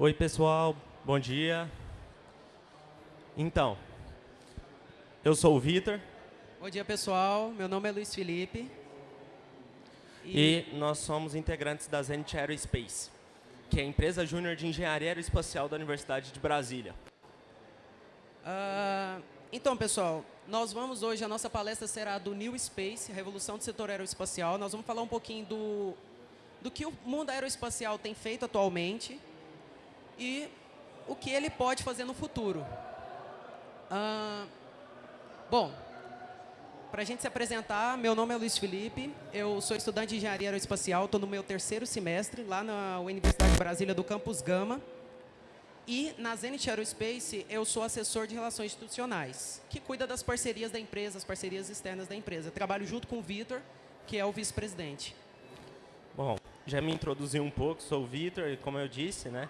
Oi, pessoal. Bom dia. Então, eu sou o Vitor. Bom dia, pessoal. Meu nome é Luiz Felipe. E, e nós somos integrantes da Zenit Aerospace, que é a empresa júnior de engenharia aeroespacial da Universidade de Brasília. Uh, então, pessoal, nós vamos hoje, a nossa palestra será do New Space, Revolução do Setor Aeroespacial. Nós vamos falar um pouquinho do, do que o mundo aeroespacial tem feito atualmente e o que ele pode fazer no futuro. Bom, para a gente se apresentar, meu nome é Luiz Felipe, eu sou estudante de Engenharia Aeroespacial, estou no meu terceiro semestre, lá na Universidade de Brasília do Campus Gama. E na Zenit Aerospace, eu sou assessor de relações institucionais, que cuida das parcerias da empresa, as parcerias externas da empresa. Trabalho junto com o Vitor, que é o vice-presidente. Bom, já me introduzi um pouco, sou o Vitor, como eu disse, né?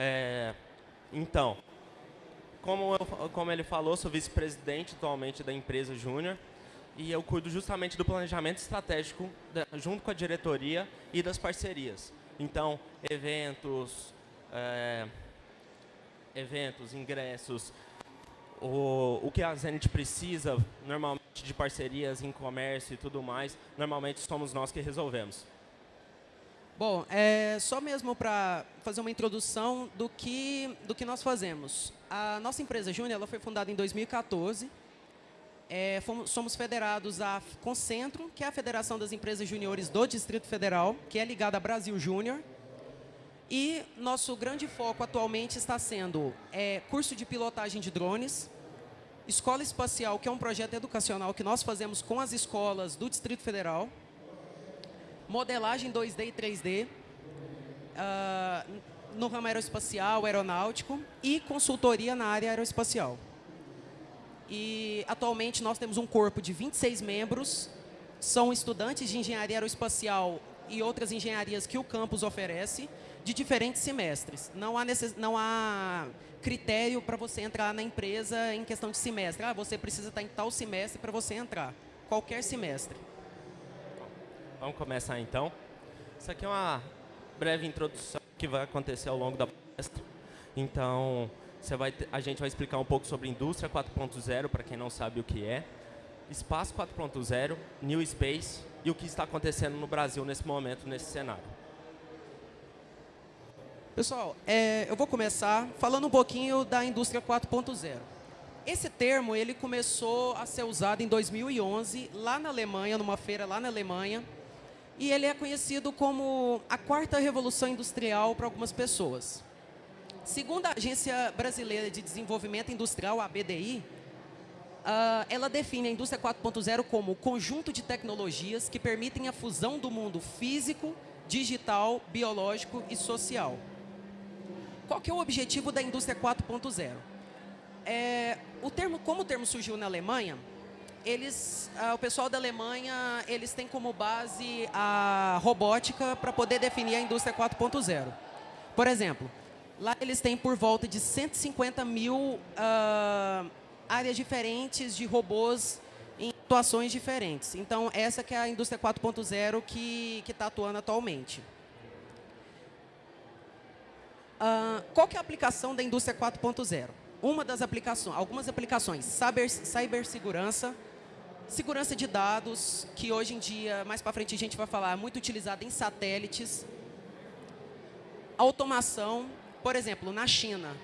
É, então, como, eu, como ele falou, sou vice-presidente atualmente da empresa Júnior e eu cuido justamente do planejamento estratégico da, junto com a diretoria e das parcerias. Então, eventos, é, eventos, ingressos, o, o que a Zenit precisa, normalmente de parcerias em comércio e tudo mais, normalmente somos nós que resolvemos. Bom, é, só mesmo para fazer uma introdução do que, do que nós fazemos. A nossa empresa Júnior foi fundada em 2014. É, fomos, somos federados à Concentro, que é a Federação das Empresas Júniores do Distrito Federal, que é ligada a Brasil Júnior. E nosso grande foco atualmente está sendo é, curso de pilotagem de drones, Escola Espacial, que é um projeto educacional que nós fazemos com as escolas do Distrito Federal, modelagem 2D e 3D, uh, ah, no ramo aeroespacial, aeronáutico e consultoria na área aeroespacial. E atualmente nós temos um corpo de 26 membros, são estudantes de engenharia aeroespacial e outras engenharias que o campus oferece, de diferentes semestres. Não há, necess... não há critério para você entrar na empresa em questão de semestre. Ah, você precisa estar em tal semestre para você entrar. Qualquer semestre. Vamos começar então. Isso aqui é uma breve introdução que vai acontecer ao longo da palestra. Então, você vai a gente vai explicar um pouco sobre indústria 4.0, para quem não sabe o que é, espaço 4.0, new space e o que está acontecendo no Brasil nesse momento, nesse cenário. Pessoal, é, eu vou começar falando um pouquinho da indústria 4.0. Esse termo ele começou a ser usado em 2011, lá na Alemanha, numa feira lá na Alemanha, e ele é conhecido como a quarta revolução industrial para algumas pessoas. Segundo a Agência Brasileira de Desenvolvimento Industrial, a BDI, uh, ela define a indústria 4.0 como o conjunto de tecnologias que permitem a fusão do mundo físico, digital, biológico e social. Qual que é o objetivo da indústria 4.0? É, o termo, como o termo surgiu na Alemanha, eles, ah, o pessoal da Alemanha, eles têm como base a robótica para poder definir a indústria 4.0. Por exemplo, lá eles têm por volta de 150 mil uh, áreas diferentes de robôs em atuações diferentes. Então, essa que é a indústria 4.0 que está atuando atualmente. Uh, qual que é a aplicação da indústria 4.0? Uma das aplicações, algumas aplicações, cyber, cibersegurança, Segurança de dados, que hoje em dia, mais para frente a gente vai falar, é muito utilizada em satélites. Automação, por exemplo, na China,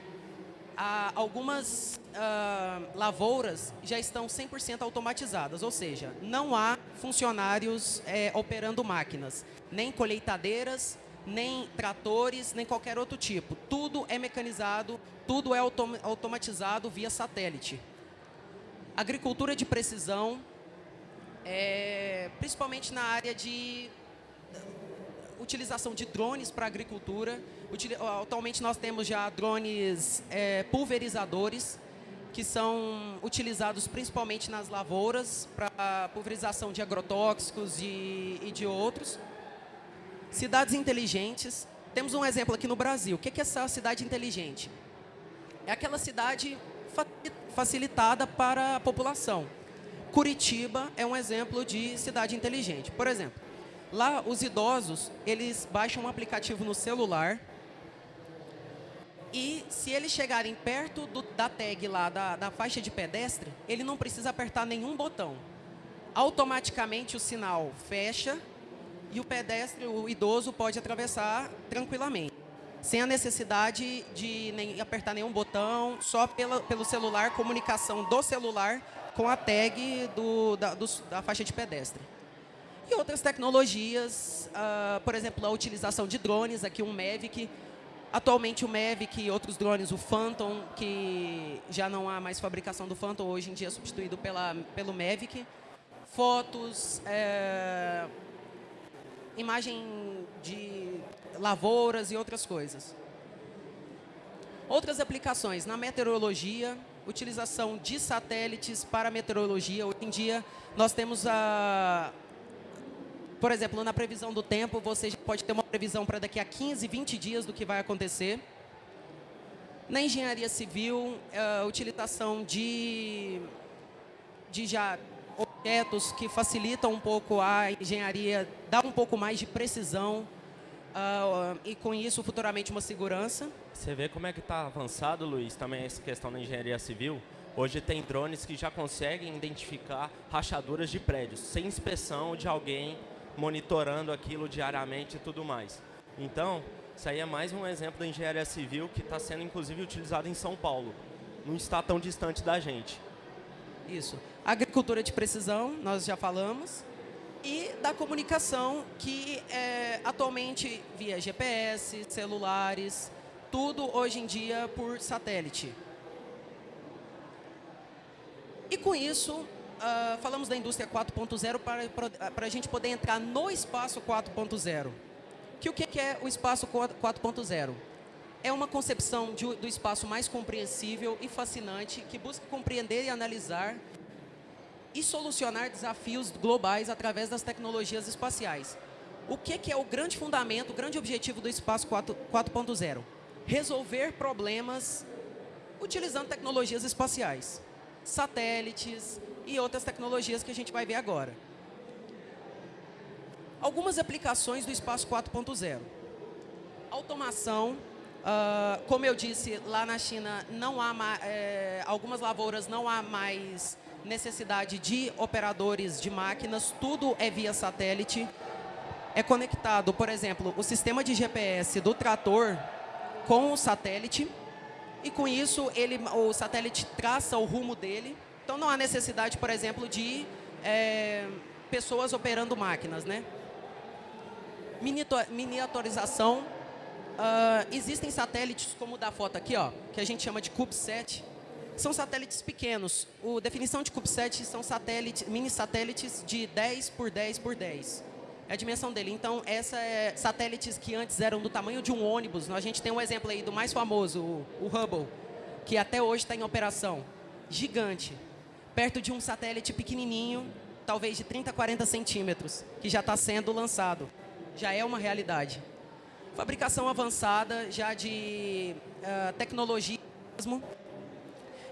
algumas uh, lavouras já estão 100% automatizadas, ou seja, não há funcionários é, operando máquinas, nem colheitadeiras, nem tratores, nem qualquer outro tipo. Tudo é mecanizado, tudo é autom automatizado via satélite. Agricultura de precisão, é, principalmente na área de utilização de drones para agricultura. Atualmente nós temos já drones é, pulverizadores, que são utilizados principalmente nas lavouras para pulverização de agrotóxicos e, e de outros. Cidades inteligentes. Temos um exemplo aqui no Brasil. O que é essa cidade inteligente? É aquela cidade facilitada para a população. Curitiba é um exemplo de cidade inteligente. Por exemplo, lá os idosos, eles baixam um aplicativo no celular E se eles chegarem perto do, da tag lá, da, da faixa de pedestre, ele não precisa apertar nenhum botão. Automaticamente o sinal fecha e o pedestre, o idoso, pode atravessar tranquilamente. Sem a necessidade de nem, apertar nenhum botão, só pela, pelo celular, comunicação do celular com a tag do, da, do, da faixa de pedestre. E outras tecnologias, uh, por exemplo, a utilização de drones, aqui um Mavic, Atualmente o Mavic e outros drones, o Phantom, que já não há mais fabricação do Phantom, hoje em dia é substituído pela, pelo Mavic. Fotos, é, imagem de lavouras e outras coisas. Outras aplicações na meteorologia, utilização de satélites para meteorologia. Hoje em dia nós temos a, por exemplo, na previsão do tempo, você pode ter uma previsão para daqui a 15, 20 dias do que vai acontecer. Na engenharia civil, a eh, utilização de, de já objetos que facilitam um pouco a engenharia, dá um pouco mais de precisão uh, e, com isso, futuramente, uma segurança. Você vê como é que está avançado, Luiz, também essa questão da engenharia civil? Hoje tem drones que já conseguem identificar rachaduras de prédios, sem inspeção de alguém monitorando aquilo diariamente e tudo mais. Então, isso aí é mais um exemplo da engenharia civil que está sendo, inclusive, utilizado em São Paulo. Não está tão distante da gente. Isso. Agricultura de precisão, nós já falamos. E da comunicação, que é, atualmente via GPS, celulares, tudo hoje em dia por satélite. E com isso, uh, falamos da indústria 4.0 para, para, para a gente poder entrar no espaço 4.0. Que o que é o espaço 4.0? É uma concepção de, do espaço mais compreensível e fascinante que busca compreender e analisar e solucionar desafios globais através das tecnologias espaciais. O que, que é o grande fundamento, o grande objetivo do espaço 4.0? Resolver problemas utilizando tecnologias espaciais. Satélites, e outras tecnologias que a gente vai ver agora. Algumas aplicações do espaço 4.0. Automação, uh, como eu disse, lá na China não há é, algumas lavouras não há mais necessidade de operadores de máquinas, tudo é via satélite. É conectado, por exemplo, o sistema de GPS do trator com o satélite e com isso ele, o satélite traça o rumo dele então não há necessidade, por exemplo, de é, pessoas operando máquinas. Né? Miniaturização. Uh, existem satélites como o da foto aqui, ó, que a gente chama de CubeSat. São satélites pequenos. A definição de CubeSat são mini satélites de 10 por 10 por 10. É a dimensão dele. Então, essa é satélites que antes eram do tamanho de um ônibus. A gente tem um exemplo aí do mais famoso, o, o Hubble, que até hoje está em operação. Gigante perto de um satélite pequenininho, talvez de 30, 40 centímetros, que já está sendo lançado. Já é uma realidade. Fabricação avançada, já de uh, tecnologia mesmo.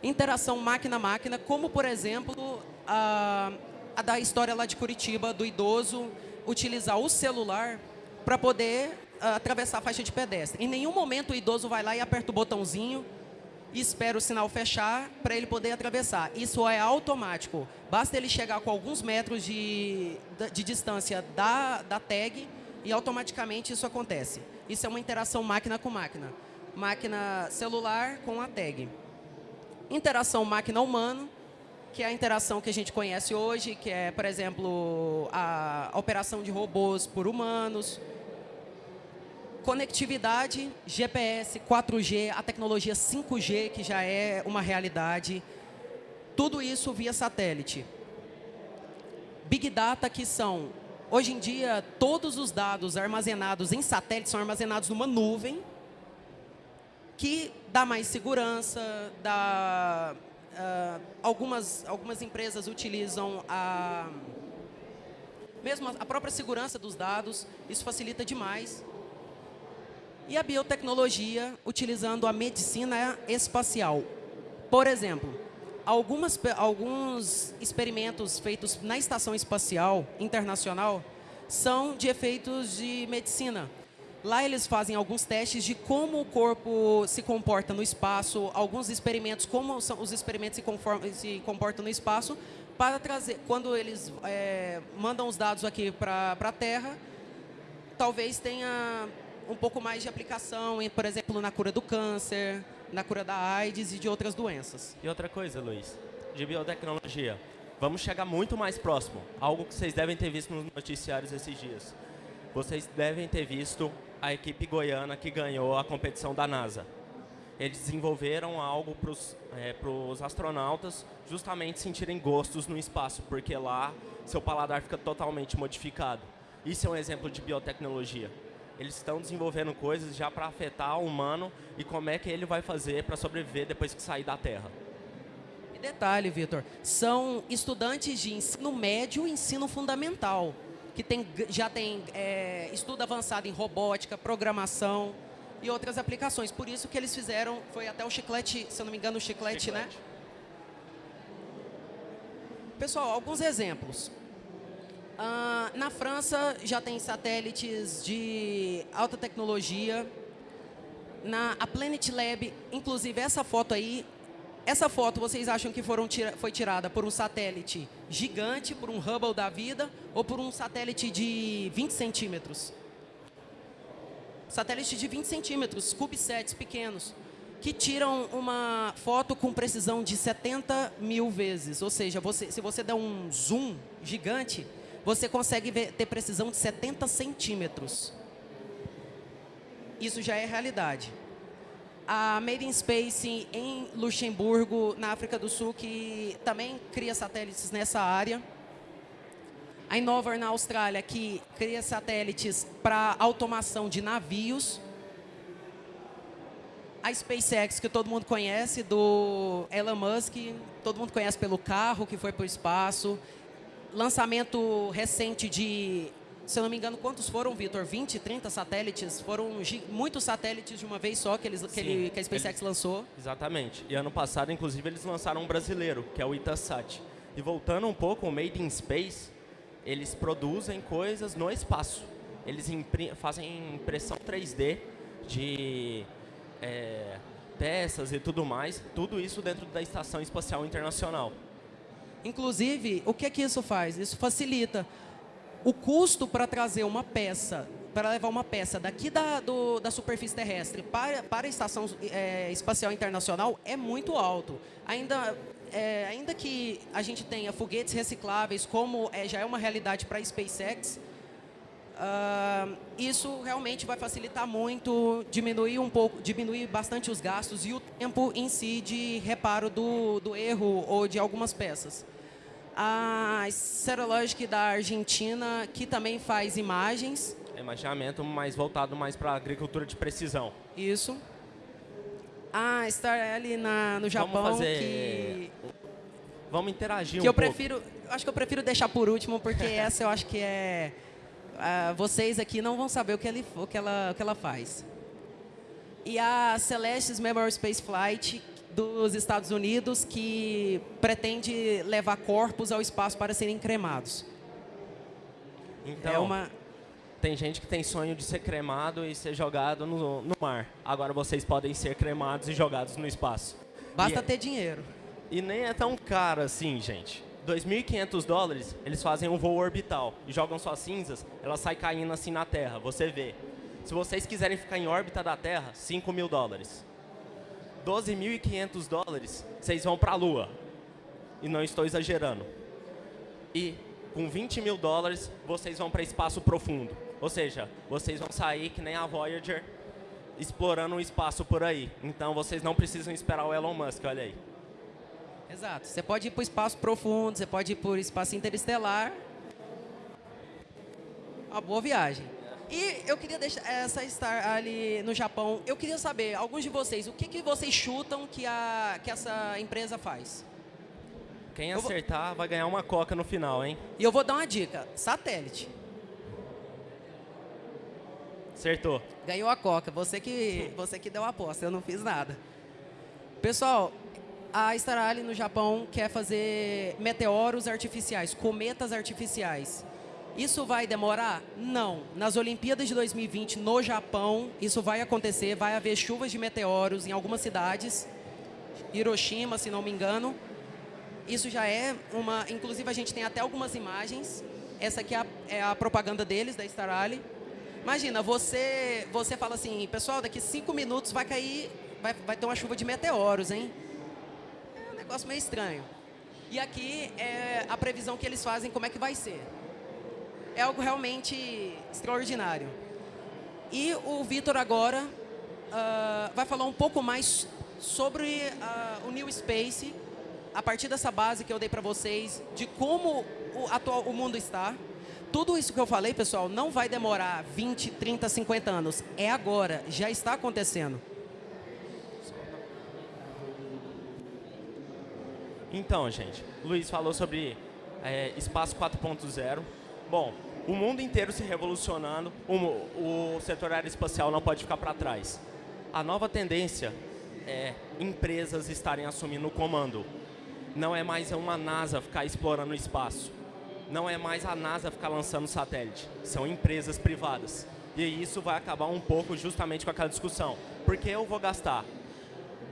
Interação máquina-máquina, como, por exemplo, a, a da história lá de Curitiba, do idoso utilizar o celular para poder uh, atravessar a faixa de pedestre. Em nenhum momento o idoso vai lá e aperta o botãozinho e espera o sinal fechar para ele poder atravessar. Isso é automático. Basta ele chegar com alguns metros de, de distância da, da tag e automaticamente isso acontece. Isso é uma interação máquina com máquina. Máquina celular com a tag. Interação máquina-humano, que é a interação que a gente conhece hoje, que é, por exemplo, a operação de robôs por humanos, Conectividade, GPS, 4G, a tecnologia 5G, que já é uma realidade. Tudo isso via satélite. Big Data, que são, hoje em dia, todos os dados armazenados em satélite são armazenados numa nuvem, que dá mais segurança, dá, uh, algumas, algumas empresas utilizam a, mesmo a própria segurança dos dados, isso facilita demais e a biotecnologia utilizando a medicina espacial. Por exemplo, algumas, alguns experimentos feitos na Estação Espacial Internacional são de efeitos de medicina. Lá eles fazem alguns testes de como o corpo se comporta no espaço, alguns experimentos, como os experimentos se, se comportam no espaço, para trazer, quando eles é, mandam os dados aqui para a Terra, talvez tenha um pouco mais de aplicação, em, por exemplo, na cura do câncer, na cura da AIDS e de outras doenças. E outra coisa, Luiz, de biotecnologia, vamos chegar muito mais próximo, algo que vocês devem ter visto nos noticiários esses dias. Vocês devem ter visto a equipe goiana que ganhou a competição da NASA. Eles desenvolveram algo para os é, astronautas justamente sentirem gostos no espaço, porque lá seu paladar fica totalmente modificado. Isso é um exemplo de biotecnologia. Eles estão desenvolvendo coisas já para afetar o humano e como é que ele vai fazer para sobreviver depois que sair da Terra. E detalhe, Vitor, são estudantes de ensino médio e ensino fundamental que tem, já tem é, estudo avançado em robótica, programação e outras aplicações. Por isso que eles fizeram, foi até o chiclete, se eu não me engano, o chiclete, né? chiclete. né? Pessoal, alguns exemplos. Ah, na França já tem satélites de alta tecnologia. Na a Planet Lab, inclusive essa foto aí essa foto, vocês acham que foram tira, foi tirada por um satélite gigante, por um Hubble da vida, ou por um satélite de 20 centímetros? Satélite de 20 centímetros, CubeSats pequenos, que tiram uma foto com precisão de 70 mil vezes. Ou seja, você, se você der um zoom gigante, você consegue ver, ter precisão de 70 centímetros. Isso já é realidade a Made in Space em Luxemburgo, na África do Sul, que também cria satélites nessa área. A Innovar na Austrália, que cria satélites para automação de navios. A SpaceX, que todo mundo conhece, do Elon Musk, todo mundo conhece pelo carro que foi para o espaço. Lançamento recente de se eu não me engano, quantos foram, Vitor? 20, 30 satélites? Foram muitos satélites de uma vez só que, eles, Sim, que, ele, que a SpaceX eles, lançou. Exatamente. E ano passado, inclusive, eles lançaram um brasileiro, que é o Itasat. E voltando um pouco, o Made in Space, eles produzem coisas no espaço. Eles fazem impressão 3D de é, peças e tudo mais, tudo isso dentro da Estação Espacial Internacional. Inclusive, o que é que isso faz? Isso facilita o custo para trazer uma peça, para levar uma peça daqui da, do, da superfície terrestre para, para a Estação é, Espacial Internacional é muito alto. Ainda, é, ainda que a gente tenha foguetes recicláveis, como é, já é uma realidade para a SpaceX, uh, isso realmente vai facilitar muito, diminuir um pouco, diminuir bastante os gastos e o tempo em si de reparo do, do erro ou de algumas peças a Serologic da Argentina, que também faz imagens. É imaginamento, mas voltado mais para a agricultura de precisão. Isso. A Star ali na, no Japão, Vamos fazer... que... Vamos interagir que um eu pouco. prefiro, Acho que eu prefiro deixar por último, porque essa eu acho que é... Uh, vocês aqui não vão saber o que, ele, o, que ela, o que ela faz. E a Celestis Memorial Space Flight, dos Estados Unidos que pretende levar corpos ao espaço para serem cremados. Então, é uma... tem gente que tem sonho de ser cremado e ser jogado no, no mar. Agora vocês podem ser cremados e jogados no espaço. Basta e, ter dinheiro. E nem é tão caro assim, gente. 2.500 dólares, eles fazem um voo orbital e jogam suas cinzas, elas saem caindo assim na Terra, você vê. Se vocês quiserem ficar em órbita da Terra, 5 mil dólares. 12.500 dólares, vocês vão para a Lua. E não estou exagerando. E com 20 mil dólares, vocês vão para espaço profundo. Ou seja, vocês vão sair que nem a Voyager, explorando o espaço por aí. Então, vocês não precisam esperar o Elon Musk, olha aí. Exato. Você pode ir para o espaço profundo, você pode ir para o espaço interestelar. Uma boa viagem. E eu queria deixar essa estar ali no Japão. Eu queria saber, alguns de vocês, o que, que vocês chutam que, a, que essa empresa faz? Quem acertar vou... vai ganhar uma coca no final, hein? E eu vou dar uma dica: satélite. Acertou. Ganhou a coca. Você que, você que deu a aposta, eu não fiz nada. Pessoal, a Star no Japão quer fazer meteoros artificiais, cometas artificiais. Isso vai demorar? Não. Nas Olimpíadas de 2020, no Japão, isso vai acontecer. Vai haver chuvas de meteoros em algumas cidades. Hiroshima, se não me engano. Isso já é uma... Inclusive, a gente tem até algumas imagens. Essa aqui é a, é a propaganda deles, da Star Allied. Imagina, você, você fala assim, pessoal, daqui cinco minutos vai cair, vai, vai ter uma chuva de meteoros, hein? É um negócio meio estranho. E aqui é a previsão que eles fazem, como é que vai ser é algo realmente extraordinário. E o Vitor agora uh, vai falar um pouco mais sobre uh, o New Space, a partir dessa base que eu dei para vocês, de como o, atual, o mundo está. Tudo isso que eu falei, pessoal, não vai demorar 20, 30, 50 anos. É agora, já está acontecendo. Então, gente, Luiz falou sobre é, espaço 4.0. Bom, o mundo inteiro se revolucionando, o, o setor aeroespacial não pode ficar para trás. A nova tendência é empresas estarem assumindo o comando. Não é mais uma NASA ficar explorando o espaço. Não é mais a NASA ficar lançando satélite. São empresas privadas. E isso vai acabar um pouco justamente com aquela discussão. Por que eu vou gastar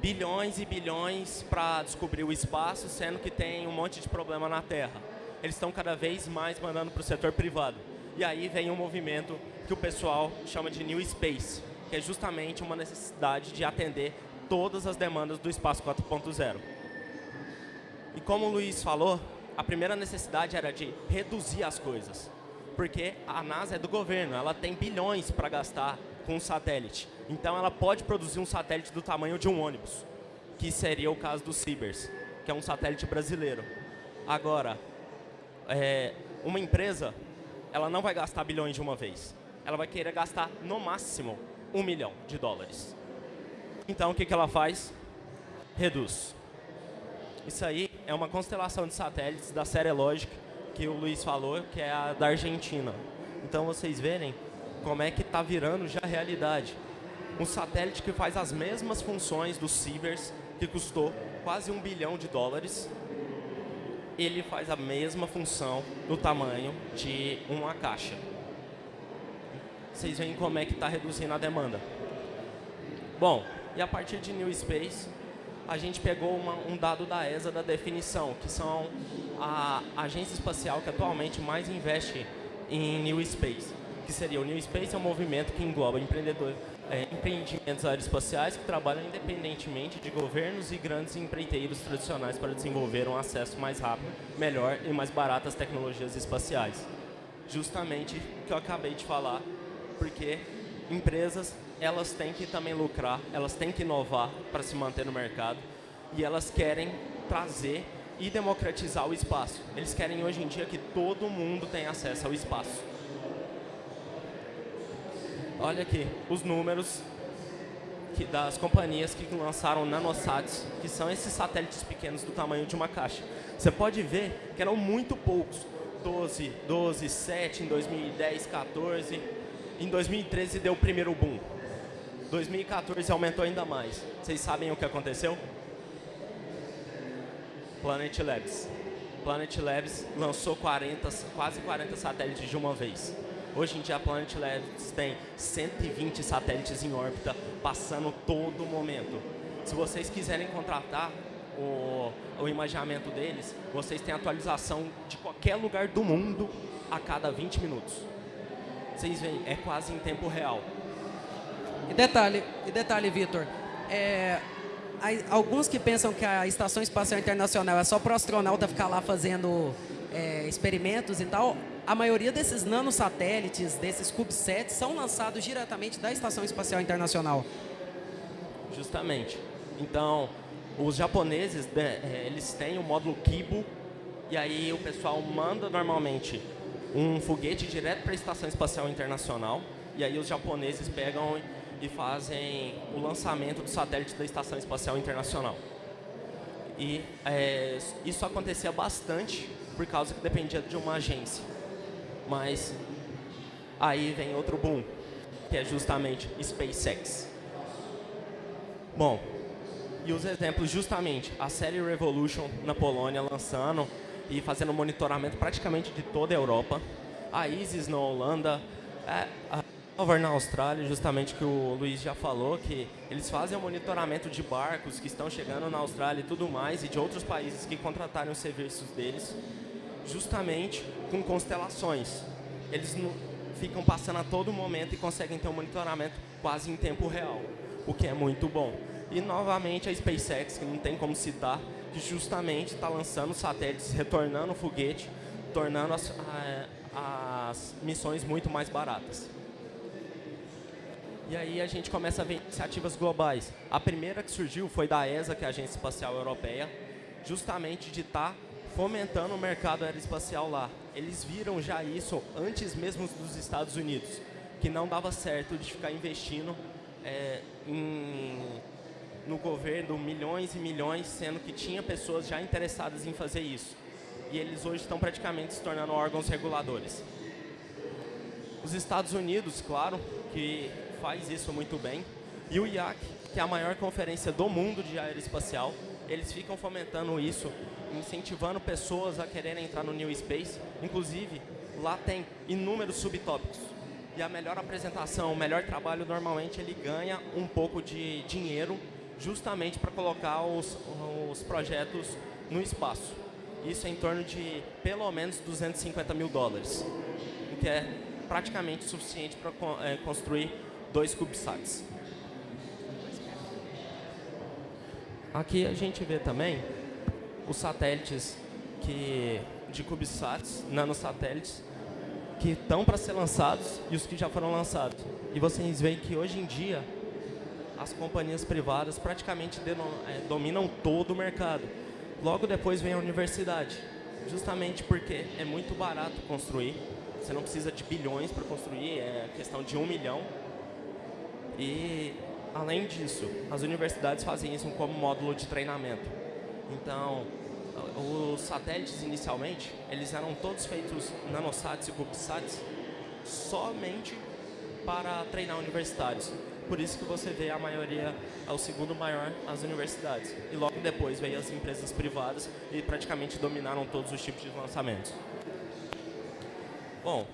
bilhões e bilhões para descobrir o espaço, sendo que tem um monte de problema na Terra? Eles estão cada vez mais mandando para o setor privado. E aí vem um movimento que o pessoal chama de New Space, que é justamente uma necessidade de atender todas as demandas do espaço 4.0. E como o Luiz falou, a primeira necessidade era de reduzir as coisas. Porque a NASA é do governo, ela tem bilhões para gastar com um satélite. Então ela pode produzir um satélite do tamanho de um ônibus, que seria o caso do Cibers, que é um satélite brasileiro. Agora, é, uma empresa, ela não vai gastar bilhões de uma vez. Ela vai querer gastar, no máximo, um milhão de dólares. Então, o que, que ela faz? Reduz. Isso aí é uma constelação de satélites da série Logic, que o Luiz falou, que é a da Argentina. Então, vocês verem como é que está virando já realidade. Um satélite que faz as mesmas funções dos Cibers, que custou quase um bilhão de dólares, ele faz a mesma função no tamanho de uma caixa. Vocês veem como é que está reduzindo a demanda. Bom, e a partir de New Space, a gente pegou uma, um dado da ESA da definição, que são a agência espacial que atualmente mais investe em New Space, que seria o New Space é um movimento que engloba empreendedores, é, empreendimentos aeroespaciais que trabalham independentemente de governos e grandes empreiteiros tradicionais para desenvolver um acesso mais rápido, melhor e mais barato às tecnologias espaciais. Justamente o que eu acabei de falar, porque empresas elas têm que também lucrar, elas têm que inovar para se manter no mercado e elas querem trazer e democratizar o espaço. Eles querem hoje em dia que todo mundo tenha acesso ao espaço. Olha aqui os números que, das companhias que lançaram nanosats, que são esses satélites pequenos do tamanho de uma caixa. Você pode ver que eram muito poucos. 12, 12, 7 em 2010, 14. Em 2013 deu o primeiro boom. 2014 aumentou ainda mais. Vocês sabem o que aconteceu? Planet Labs. Planet Labs lançou 40, quase 40 satélites de uma vez. Hoje em dia a Planet Labs tem 120 satélites em órbita, passando todo momento. Se vocês quiserem contratar o, o deles, vocês têm atualização de qualquer lugar do mundo a cada 20 minutos. Vocês veem, é quase em tempo real. E detalhe, e detalhe Vitor, é, alguns que pensam que a Estação Espacial Internacional é só para o astronauta ficar lá fazendo é, experimentos e tal, a maioria desses nanosatélites, desses CubeSats, são lançados diretamente da Estação Espacial Internacional. Justamente. Então, os japoneses, né, é, eles têm o módulo Kibo, e aí o pessoal manda normalmente um foguete direto para a Estação Espacial Internacional, e aí os japoneses pegam e fazem o lançamento do satélite da Estação Espacial Internacional. E é, isso acontecia bastante por causa que dependia de uma agência. Mas aí vem outro boom, que é justamente SpaceX. Bom, e os exemplos justamente, a série Revolution na Polônia lançando e fazendo monitoramento praticamente de toda a Europa. a ISIS na Holanda, é, a Hover na Austrália, justamente que o Luiz já falou, que eles fazem o monitoramento de barcos que estão chegando na Austrália e tudo mais, e de outros países que contrataram os serviços deles, justamente com constelações. Eles ficam passando a todo momento e conseguem ter um monitoramento quase em tempo real, o que é muito bom. E novamente a SpaceX, que não tem como citar, que justamente está lançando satélites, retornando o foguete, tornando as, as missões muito mais baratas. E aí a gente começa a ver iniciativas globais. A primeira que surgiu foi da ESA, que é a Agência Espacial Europeia, justamente de estar tá fomentando o mercado aeroespacial lá. Eles viram já isso antes mesmo dos Estados Unidos, que não dava certo de ficar investindo é, em, no governo milhões e milhões, sendo que tinha pessoas já interessadas em fazer isso. E eles hoje estão praticamente se tornando órgãos reguladores. Os Estados Unidos, claro, que faz isso muito bem. E o IAC, que é a maior conferência do mundo de aeroespacial, eles ficam fomentando isso, incentivando pessoas a quererem entrar no New Space. Inclusive, lá tem inúmeros subtópicos. E a melhor apresentação, o melhor trabalho, normalmente ele ganha um pouco de dinheiro justamente para colocar os, os projetos no espaço. Isso é em torno de pelo menos 250 mil dólares, o que é praticamente suficiente para é, construir dois CubeSats. Aqui a gente vê também os satélites que, de CubeSats, nanosatélites, que estão para ser lançados e os que já foram lançados. E vocês veem que hoje em dia as companhias privadas praticamente é, dominam todo o mercado. Logo depois vem a universidade, justamente porque é muito barato construir, você não precisa de bilhões para construir, é questão de um milhão e, além disso, as universidades fazem isso como módulo de treinamento. Então, os satélites, inicialmente, eles eram todos feitos nanosats e cubesats somente para treinar universitários. Por isso que você vê a maioria, é o segundo maior, as universidades. E logo depois veio as empresas privadas e praticamente dominaram todos os tipos de lançamentos. Bom,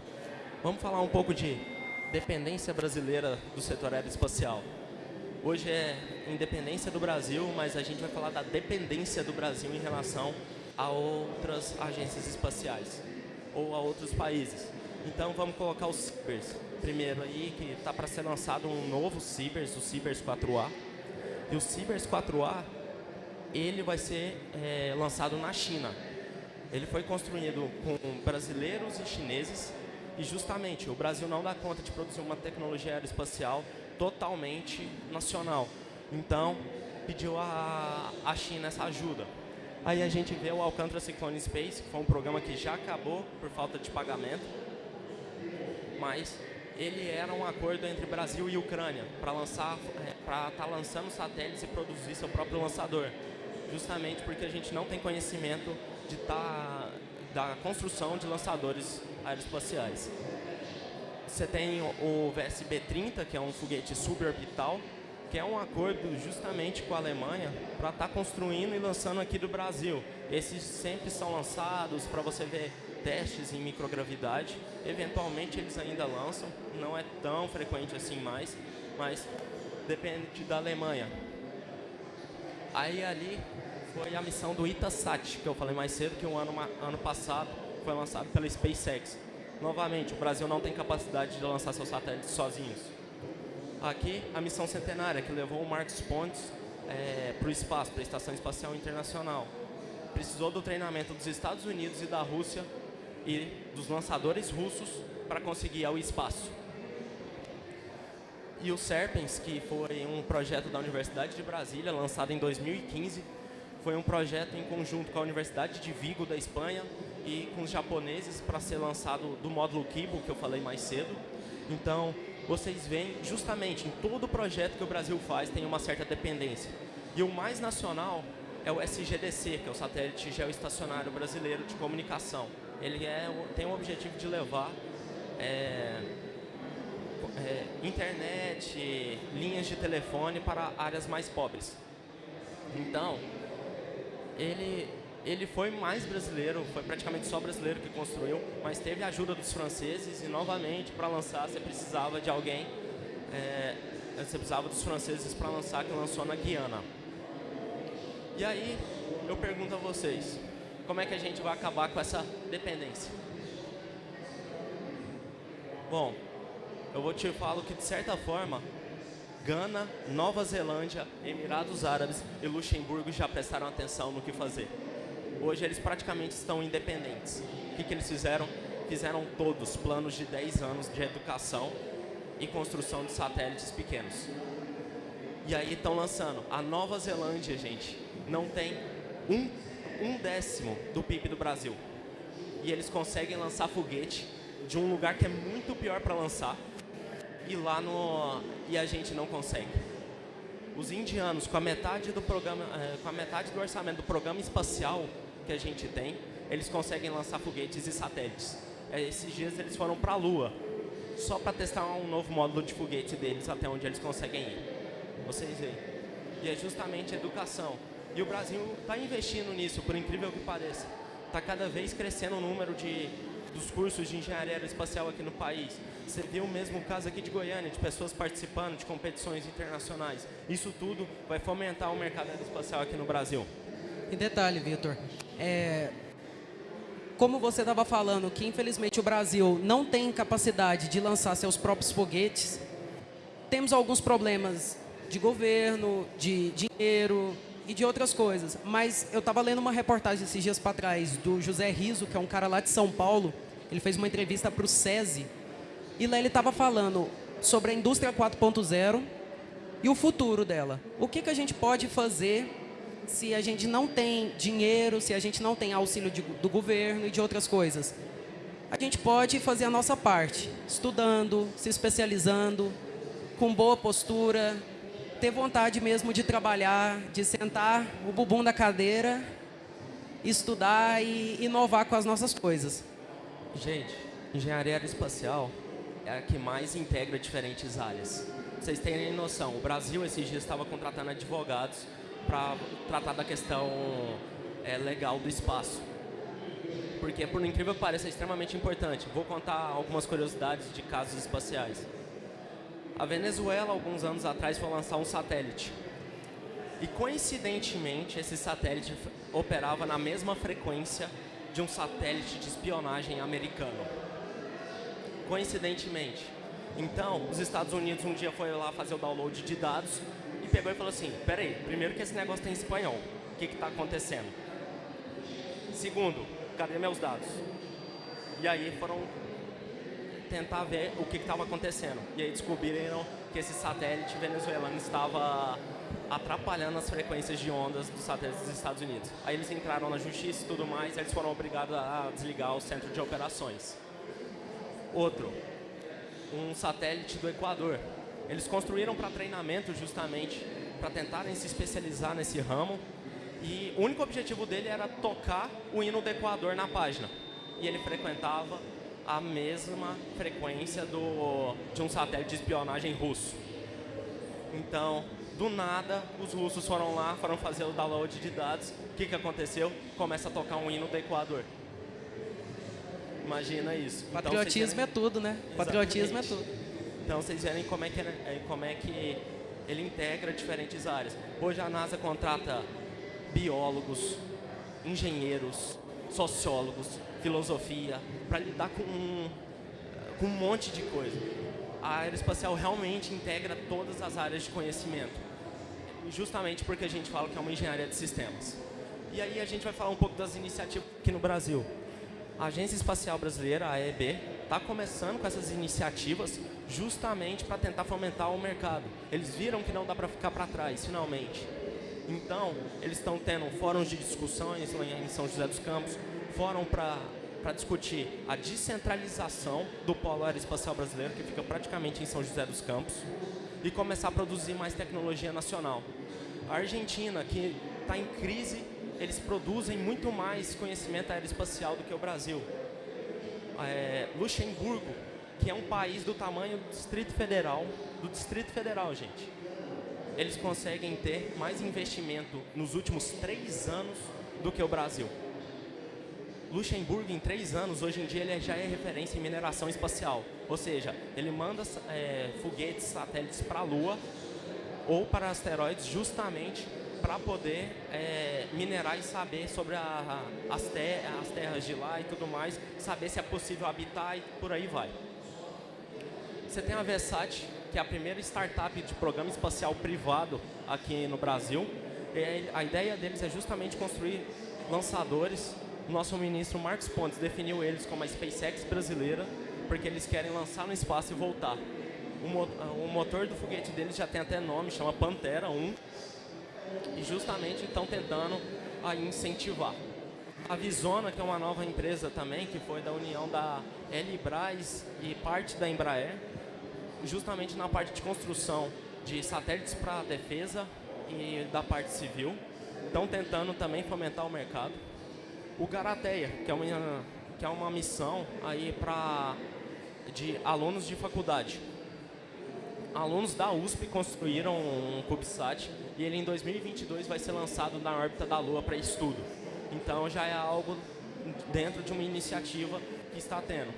vamos falar um pouco de dependência brasileira do setor aeroespacial. Hoje é independência do Brasil, mas a gente vai falar da dependência do Brasil em relação a outras agências espaciais ou a outros países. Então vamos colocar os Cibers. Primeiro aí que está para ser lançado um novo Cibers, o Cibers 4A. E o Cibers 4A ele vai ser é, lançado na China. Ele foi construído com brasileiros e chineses e justamente o Brasil não dá conta de produzir uma tecnologia aeroespacial totalmente nacional. Então, pediu a, a China essa ajuda. Aí a gente vê o Alcantara Cyclone Space, que foi um programa que já acabou por falta de pagamento, mas ele era um acordo entre Brasil e Ucrânia para lançar, é, para estar tá lançando satélites e produzir seu próprio lançador, justamente porque a gente não tem conhecimento de tá, da construção de lançadores aeroespaciais. Você tem o VSB-30, que é um foguete suborbital, que é um acordo justamente com a Alemanha para estar tá construindo e lançando aqui do Brasil. Esses sempre são lançados para você ver testes em microgravidade. Eventualmente eles ainda lançam, não é tão frequente assim mais, mas depende da Alemanha. Aí ali foi a missão do Itasat, que eu falei mais cedo, que o um ano, ano passado foi lançado pela SpaceX. Novamente, o Brasil não tem capacidade de lançar seus satélites sozinhos. Aqui, a missão centenária, que levou o Marcos Pontes é, para o espaço, para a Estação Espacial Internacional. Precisou do treinamento dos Estados Unidos e da Rússia e dos lançadores russos para conseguir ir ao espaço. E o Serpens, que foi um projeto da Universidade de Brasília, lançado em 2015, foi um projeto em conjunto com a Universidade de Vigo, da Espanha, e com os japoneses para ser lançado do módulo Kibo, que eu falei mais cedo. Então, vocês veem justamente em todo projeto que o Brasil faz tem uma certa dependência. E o mais nacional é o SGDC, que é o Satélite Geoestacionário Brasileiro de Comunicação. Ele é, tem o objetivo de levar é, é, internet, linhas de telefone para áreas mais pobres. Então, ele ele foi mais brasileiro, foi praticamente só brasileiro que construiu, mas teve a ajuda dos franceses e novamente para lançar você precisava de alguém, é, você precisava dos franceses para lançar que lançou na Guiana. E aí eu pergunto a vocês, como é que a gente vai acabar com essa dependência? Bom, eu vou te falar que de certa forma Gana, Nova Zelândia, Emirados Árabes e Luxemburgo já prestaram atenção no que fazer. Hoje eles praticamente estão independentes. O que, que eles fizeram? Fizeram todos planos de 10 anos de educação e construção de satélites pequenos. E aí estão lançando. A Nova Zelândia, gente, não tem um, um décimo do PIB do Brasil. E eles conseguem lançar foguete de um lugar que é muito pior para lançar e lá no e a gente não consegue. Os indianos com a metade do programa, é, com a metade do orçamento do programa espacial que a gente tem, eles conseguem lançar foguetes e satélites. É, esses dias eles foram para a Lua, só para testar um novo módulo de foguete deles até onde eles conseguem ir. Vocês veem. E é justamente educação. E o Brasil está investindo nisso, por incrível que pareça. Está cada vez crescendo o número de dos cursos de engenharia aeroespacial aqui no país. Você viu o mesmo caso aqui de Goiânia, de pessoas participando de competições internacionais. Isso tudo vai fomentar o mercado aeroespacial aqui no Brasil. E detalhe, Vitor, é, como você estava falando, que infelizmente o Brasil não tem capacidade de lançar seus próprios foguetes, temos alguns problemas de governo, de dinheiro e de outras coisas. Mas eu estava lendo uma reportagem esses dias para trás do José Riso, que é um cara lá de São Paulo, ele fez uma entrevista para o SESI e lá ele estava falando sobre a indústria 4.0 e o futuro dela. O que, que a gente pode fazer se a gente não tem dinheiro, se a gente não tem auxílio de, do governo e de outras coisas? A gente pode fazer a nossa parte, estudando, se especializando, com boa postura, ter vontade mesmo de trabalhar, de sentar o bumbum da cadeira, estudar e inovar com as nossas coisas. Gente, engenharia aeroespacial é a que mais integra diferentes áreas. Vocês terem noção, o Brasil esses dias estava contratando advogados para tratar da questão é, legal do espaço. Porque, por incrível que pareça, é extremamente importante. Vou contar algumas curiosidades de casos espaciais. A Venezuela, alguns anos atrás, foi lançar um satélite. E, coincidentemente, esse satélite operava na mesma frequência de um satélite de espionagem americano. Coincidentemente. Então, os Estados Unidos um dia foi lá fazer o download de dados e pegou e falou assim, peraí, primeiro que esse negócio tem espanhol, o que está acontecendo? Segundo, cadê meus dados? E aí foram tentar ver o que estava acontecendo. E aí descobriram que esse satélite venezuelano estava atrapalhando as frequências de ondas dos satélites dos Estados Unidos. Aí eles entraram na justiça e tudo mais, e eles foram obrigados a desligar o centro de operações. Outro, um satélite do Equador. Eles construíram para treinamento justamente para tentarem se especializar nesse ramo e o único objetivo dele era tocar o hino do Equador na página. E ele frequentava a mesma frequência do, de um satélite de espionagem russo. Então, do nada, os russos foram lá, foram fazer o download de dados. O que, que aconteceu? Começa a tocar um hino do Equador. Imagina isso. Então, Patriotismo então, é tudo, né? Exatamente. Patriotismo é tudo. Então vocês verem como é, que, é, como é que ele integra diferentes áreas. Hoje a NASA contrata biólogos, engenheiros, sociólogos, filosofia, para lidar com com um monte de coisa. A aeroespacial realmente integra todas as áreas de conhecimento justamente porque a gente fala que é uma engenharia de sistemas. E aí a gente vai falar um pouco das iniciativas aqui no Brasil. A Agência Espacial Brasileira, a AEB, está começando com essas iniciativas justamente para tentar fomentar o mercado. Eles viram que não dá para ficar para trás, finalmente. Então, eles estão tendo fóruns de discussões lá em São José dos Campos, fórum para para discutir a descentralização do polo aeroespacial brasileiro, que fica praticamente em São José dos Campos, e começar a produzir mais tecnologia nacional. A Argentina, que está em crise, eles produzem muito mais conhecimento aeroespacial do que o Brasil. É, Luxemburgo, que é um país do tamanho do Distrito Federal, do Distrito Federal, gente. Eles conseguem ter mais investimento nos últimos três anos do que o Brasil. Luxemburgo, em três anos, hoje em dia, ele já é referência em mineração espacial. Ou seja, ele manda é, foguetes, satélites para a Lua ou para asteroides justamente para poder é, minerar e saber sobre a, a, as, ter, as terras de lá e tudo mais, saber se é possível habitar e por aí vai. Você tem a Versat, que é a primeira startup de programa espacial privado aqui no Brasil. E a ideia deles é justamente construir lançadores. Nosso ministro Marcos Pontes definiu eles como a SpaceX brasileira, porque eles querem lançar no espaço e voltar. O, motor do foguete deles já tem até nome, chama Pantera 1. E justamente estão tentando aí incentivar. A Visona, que é uma nova empresa também, que foi da união da Elibras e parte da Embraer, justamente na parte de construção de satélites para defesa e da parte civil. Estão tentando também fomentar o mercado. O Garateia, que é uma, que é uma missão aí para de alunos de faculdade. Alunos da USP construíram um CubeSat e ele em 2022 vai ser lançado na órbita da Lua para estudo. Então já é algo dentro de uma iniciativa que está tendo.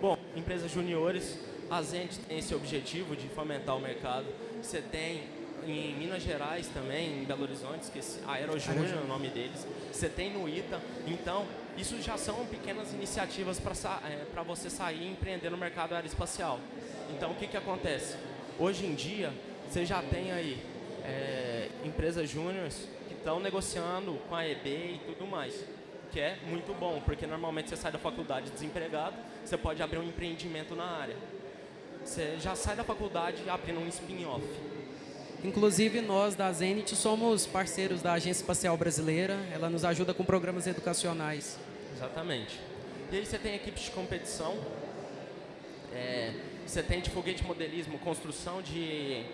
Bom, empresas juniores, a Zenit tem esse objetivo de fomentar o mercado. Você tem em Minas Gerais também, em Belo Horizonte, esqueci, a Aerojúnior é o nome deles. Você tem no ITA. Então, isso já são pequenas iniciativas para é, você sair e empreender no mercado aeroespacial. Então, o que, que acontece? Hoje em dia, você já tem aí é, empresas júniores que estão negociando com a EB e tudo mais que é muito bom, porque normalmente você sai da faculdade desempregado, você pode abrir um empreendimento na área. Você já sai da faculdade abrindo um spin-off. Inclusive, nós da Zenit somos parceiros da Agência Espacial Brasileira. Ela nos ajuda com programas educacionais. Exatamente. E aí você tem equipes de competição. É, você tem de foguete modelismo, construção de,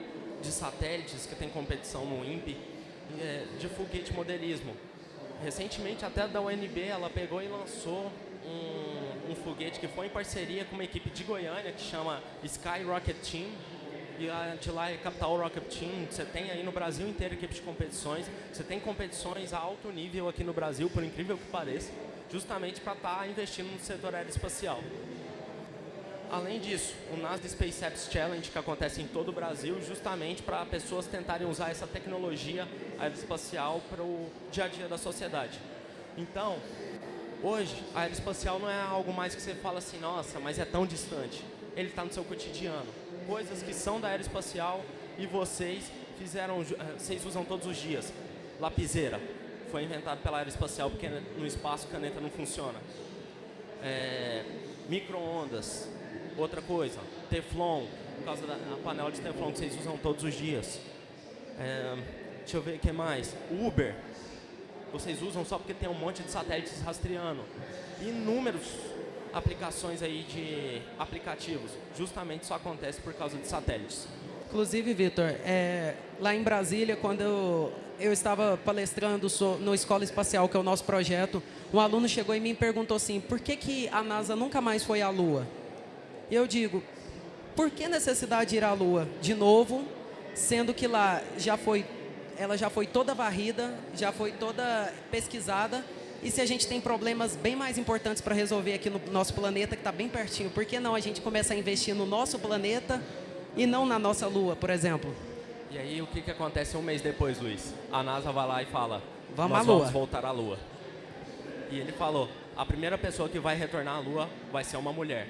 de satélites, que tem competição no INPE. É, de foguete modelismo. Recentemente, até da UNB, ela pegou e lançou um, um, foguete que foi em parceria com uma equipe de Goiânia que chama Sky Rocket Team. E a de lá é Capital Rocket Team. Você tem aí no Brasil inteiro equipe de competições. Você tem competições a alto nível aqui no Brasil, por incrível que pareça, justamente para estar tá investindo no setor aeroespacial. Além disso, o NASA Space Apps Challenge, que acontece em todo o Brasil, justamente para pessoas tentarem usar essa tecnologia aeroespacial para o dia a dia da sociedade. Então, Hoje, a aeroespacial não é algo mais que você fala assim, nossa, mas é tão distante. Ele está no seu cotidiano. Coisas que são da aeroespacial e vocês fizeram, eh, vocês usam todos os dias. Lapiseira. Foi inventado pela aeroespacial porque no espaço caneta não funciona. É, Micro-ondas. Outra coisa. Teflon. Por causa da panela de teflon que vocês usam todos os dias. É, deixa eu ver o que mais. Uber vocês usam só porque tem um monte de satélites rastreando. Inúmeros aplicações aí de aplicativos. Justamente isso acontece por causa de satélites. Inclusive, Vitor, é, lá em Brasília, quando eu, eu estava palestrando so, no Escola Espacial, que é o nosso projeto, um aluno chegou e me perguntou assim, por que, que a NASA nunca mais foi à Lua? E eu digo, por que necessidade de ir à Lua? De novo, sendo que lá já foi ela já foi toda varrida, já foi toda pesquisada. E se a gente tem problemas bem mais importantes para resolver aqui no nosso planeta, que está bem pertinho, por que não a gente começa a investir no nosso planeta e não na nossa Lua, por exemplo? E aí o que, que acontece um mês depois, Luiz? A NASA vai lá e fala, vamos nós vamos voltar à Lua. E ele falou, a primeira pessoa que vai retornar à Lua vai ser uma mulher.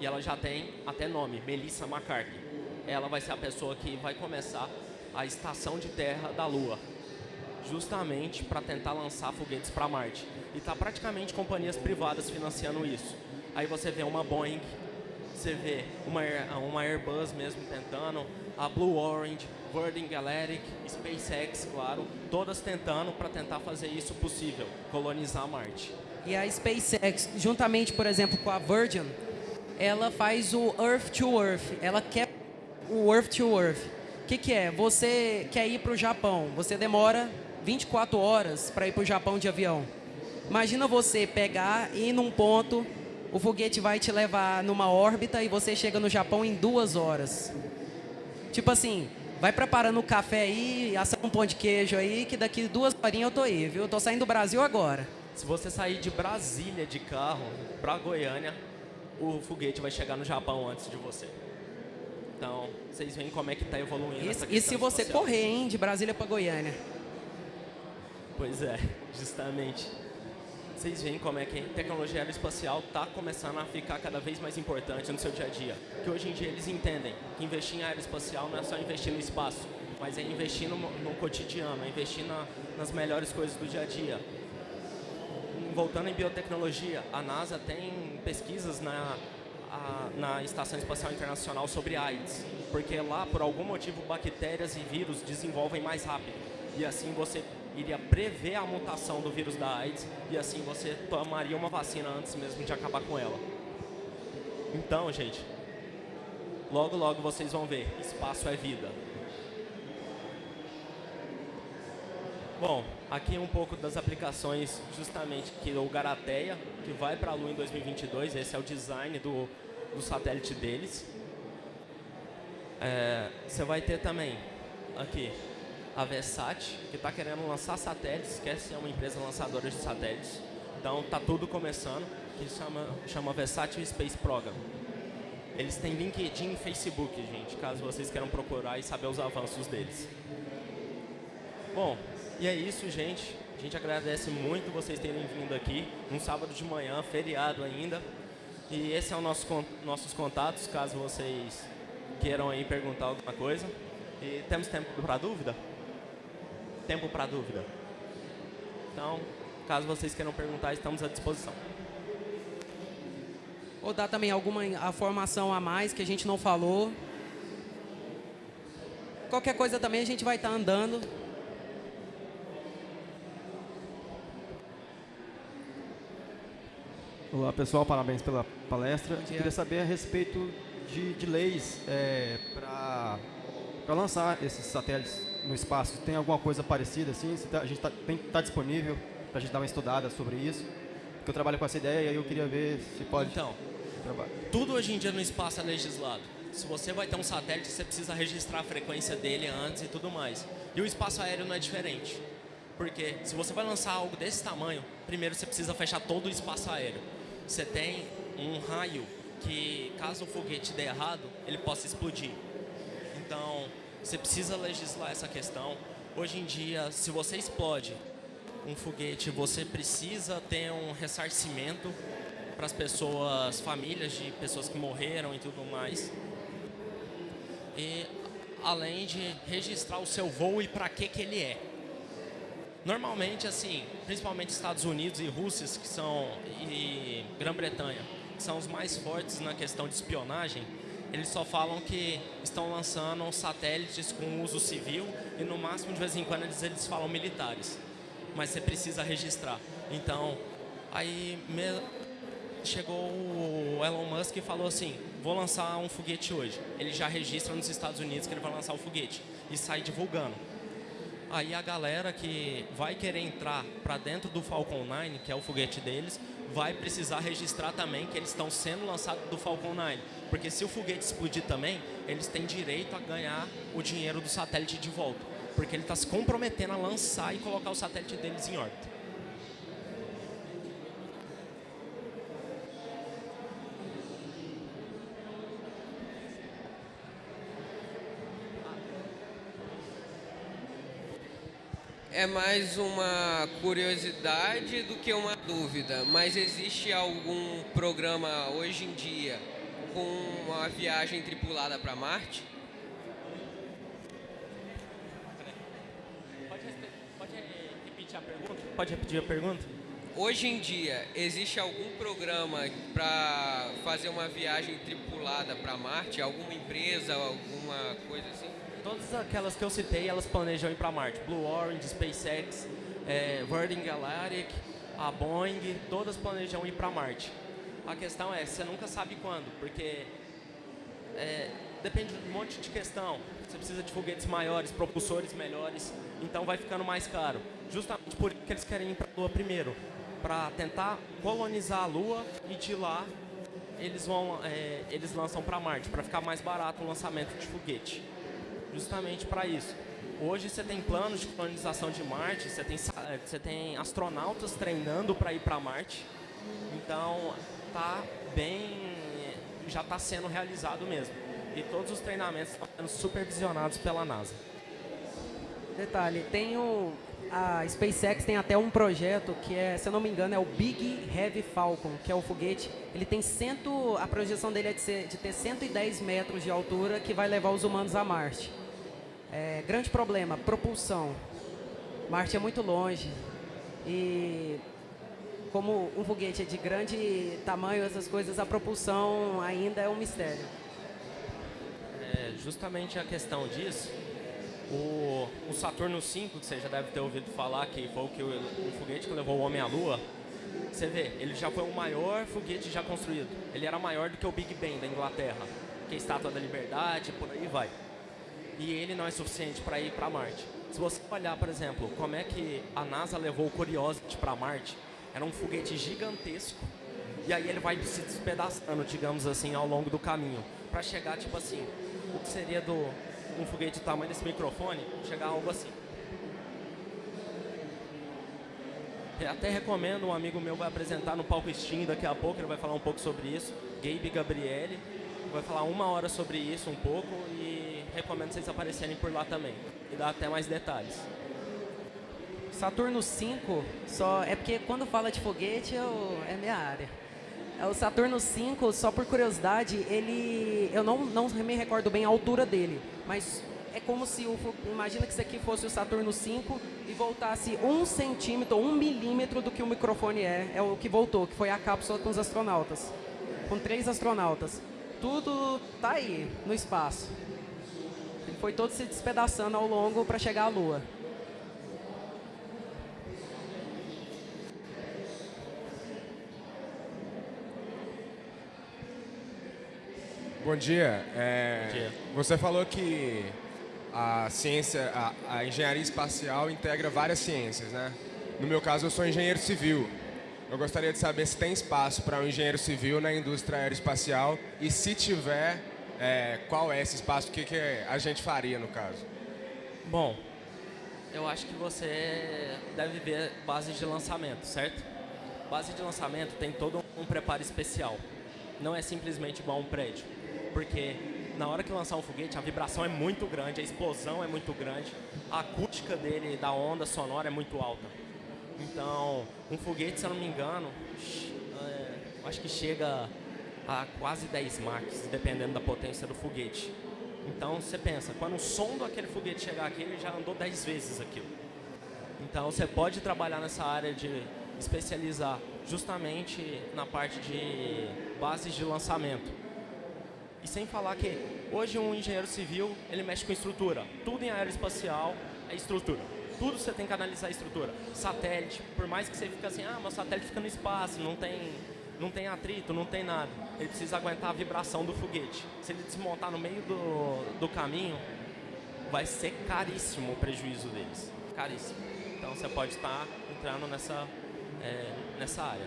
E ela já tem até nome, Melissa McCarthy. Ela vai ser a pessoa que vai começar a estação de terra da Lua, justamente para tentar lançar foguetes para Marte. E está praticamente companhias privadas financiando isso. Aí você vê uma Boeing, você vê uma, uma Airbus mesmo tentando, a Blue Orange, Virgin Galactic, SpaceX, claro, todas tentando para tentar fazer isso possível, colonizar Marte. E a SpaceX, juntamente, por exemplo, com a Virgin, ela faz o Earth to Earth, ela quer o Earth to Earth que, que é? Você quer ir para o Japão, você demora 24 horas para ir para o Japão de avião. Imagina você pegar e ir num ponto, o foguete vai te levar numa órbita e você chega no Japão em duas horas. Tipo assim, vai preparando o café aí, assa um pão de queijo aí, que daqui duas horinhas eu tô aí, viu? Eu tô saindo do Brasil agora. Se você sair de Brasília de carro para Goiânia, o foguete vai chegar no Japão antes de você. Então, vocês veem como é que está evoluindo E, essa e questão se você espacial. correr, hein, de Brasília para Goiânia? Pois é, justamente. Vocês veem como é que a tecnologia aeroespacial está começando a ficar cada vez mais importante no seu dia a dia. Que hoje em dia eles entendem que investir em aeroespacial não é só investir no espaço, mas é investir no, no cotidiano, é investir na, nas melhores coisas do dia a dia. Voltando em biotecnologia, a NASA tem pesquisas na, a- na Estação Espacial Internacional sobre AIDS, porque lá, por algum motivo, bactérias e vírus desenvolvem mais rápido. E assim você iria prever a mutação do vírus da AIDS e assim você tomaria uma vacina antes mesmo de acabar com ela. Então, gente, logo logo vocês vão ver, espaço é vida. Bom, aqui um pouco das aplicações justamente que o Garateia, que vai para a Lua em 2022, esse é o design do, do satélite deles. É, você vai ter também aqui a Vesat, que está querendo lançar satélites, quer ser uma empresa lançadora de satélites. Então tá tudo começando, que chama, chama Vesat Space Program. Eles têm LinkedIn e Facebook, gente, caso vocês queiram procurar e saber os avanços deles. Bom, e é isso, gente. A gente agradece muito vocês terem vindo aqui, num sábado de manhã, feriado ainda. E esse é o nosso nossos contatos, caso vocês queiram aí perguntar alguma coisa. E temos tempo para dúvida? Tempo para dúvida. Então, caso vocês queiram perguntar, estamos à disposição. Ou dar também alguma in- a mais que a gente não falou. Qualquer coisa também a gente vai estar andando. Olá pessoal, parabéns pela palestra. Queria saber a respeito de, de leis para lançar esses satélites no espaço. Tem alguma coisa parecida assim? Se tá- a gente está disponível para a gente dar uma estudada sobre isso? Porque eu trabalho com essa ideia e aí eu queria ver se pode Então, trabalhar. tudo hoje em dia no espaço é legislado. Se você vai ter um satélite, você precisa registrar a frequência dele antes e tudo mais. E o espaço aéreo não é diferente. Porque se você vai lançar algo desse tamanho, primeiro você precisa fechar todo o espaço aéreo. Você tem um raio que, caso o foguete dê errado, ele possa explodir. Então, você precisa legislar essa questão. Hoje em dia, se você explode um foguete, você precisa ter um ressarcimento para as pessoas, famílias de pessoas que morreram e tudo mais. E além de registrar o seu voo e para que que ele é. Normalmente, assim, principalmente Estados Unidos e Rússia, que são e Grã-Bretanha, que são os mais fortes na questão de espionagem, eles só falam que estão lançando satélites com uso civil e no máximo de vez em quando eles, eles falam militares. Mas você precisa registrar. Então, aí chegou o Elon Musk e falou assim: vou lançar um foguete hoje. Ele já registra nos Estados Unidos que ele vai lançar o foguete e sai divulgando. Aí a galera que vai querer entrar para dentro do Falcon 9, que é o foguete deles, vai precisar registrar também que eles estão sendo lançados do Falcon 9. Porque se o foguete explodir também, eles têm direito a ganhar o dinheiro do satélite de volta. Porque ele está se comprometendo a lançar e colocar o satélite deles em órbita. É mais uma curiosidade do que uma dúvida, mas existe algum programa hoje em dia com uma viagem tripulada para Marte? Pode, pode repetir a pergunta? Pode repetir a pergunta? Hoje em dia, existe algum programa para fazer uma viagem tripulada para Marte? Alguma empresa, alguma coisa assim? Todas aquelas que eu citei, elas planejam ir para Marte. Blue Origin, SpaceX, é, Virgin Galactic, a Boeing, todas planejam ir para Marte. A questão é, você nunca sabe quando, porque é, depende de um monte de questão. Você precisa de foguetes maiores, propulsores melhores, então vai ficando mais caro. Justamente por isso que eles querem ir para a Lua primeiro, para tentar colonizar a Lua e de lá eles vão, é, eles lançam para Marte, para ficar mais barato o lançamento de foguete. Justamente para isso. Hoje você tem planos de colonização de Marte, você tem, eh, você tem astronautas treinando para ir para Marte. Então, tá bem, já está sendo realizado mesmo. E todos os treinamentos estão sendo supervisionados pela NASA. Detalhe, tem o, a SpaceX tem até um projeto que é, se eu não me engano, é o Big Heavy Falcon, que é o foguete. Ele tem cento, a projeção dele é de, ser, de ter 110 metros de altura, que vai levar os humanos a Marte. É, grande problema, propulsão. Marte é muito longe e como um foguete é de grande tamanho, essas coisas, a propulsão ainda é um mistério. É justamente a questão disso o, o Saturno V, que você já deve ter ouvido falar, que foi o, que, o foguete que levou o homem à Lua, você vê, ele já foi o maior foguete já construído. Ele era maior do que o Big Ben da Inglaterra, que é a Estátua da Liberdade, por aí vai. E ele não é suficiente para ir para Marte. Se você olhar, por exemplo, como é que a NASA levou o Curiosity para Marte, era um foguete gigantesco. E aí ele vai se despedaçando, digamos assim, ao longo do caminho, para chegar tipo assim, o que seria do um foguete do tamanho desse microfone, chegar a algo assim. Até recomendo, um amigo meu vai apresentar no palco Steam daqui a pouco, ele vai falar um pouco sobre isso. Gabe Gabriele, vai falar uma hora sobre isso um pouco e recomendo vocês aparecerem por lá também. E dar até mais detalhes. Saturno 5, só é porque quando fala de foguete eu, é minha área. É o Saturno 5, só por curiosidade, ele. Eu não, não me recordo bem a altura dele, mas é como se o. Imagina que isso aqui fosse o Saturno 5 e voltasse um centímetro um milímetro do que o microfone é. É o que voltou, que foi a cápsula com os astronautas. Com três astronautas. Tudo tá aí, no espaço. Foi todo se despedaçando ao longo para chegar à Lua. Bom dia. É, Bom dia. Você falou que a ciência, a, a, engenharia espacial integra várias ciências, né? No meu caso, eu sou engenheiro civil. Eu gostaria de saber se tem espaço para um engenheiro civil na indústria aeroespacial e se tiver, é, qual é esse espaço, o que, que a gente faria no caso? Bom, eu acho que você deve ver bases de lançamento, certo? Base de lançamento tem todo um preparo especial. Não é simplesmente igual um prédio porque na hora que lançar um foguete, a vibração é muito grande, a explosão é muito grande, a acústica dele, da onda sonora é muito alta. Então, um foguete, se eu não me engano, é, acho que chega a quase 10 Mach, dependendo da potência do foguete. Então, você pensa, quando o som daquele foguete chegar aqui, ele já andou 10 vezes aquilo. Então, você pode trabalhar nessa área de especializar justamente na parte de bases de lançamento e sem falar que hoje um engenheiro civil, ele mexe com estrutura. Tudo em aeroespacial é estrutura. Tudo você tem que analisar a estrutura. Satélite, por mais que você fique assim, ah, mas o satélite fica no espaço, não tem, não tem atrito, não tem nada. Ele precisa aguentar a vibração do foguete. Se ele desmontar no meio do, do caminho, vai ser caríssimo o prejuízo deles. Caríssimo. Então você pode estar entrando nessa, é, nessa área.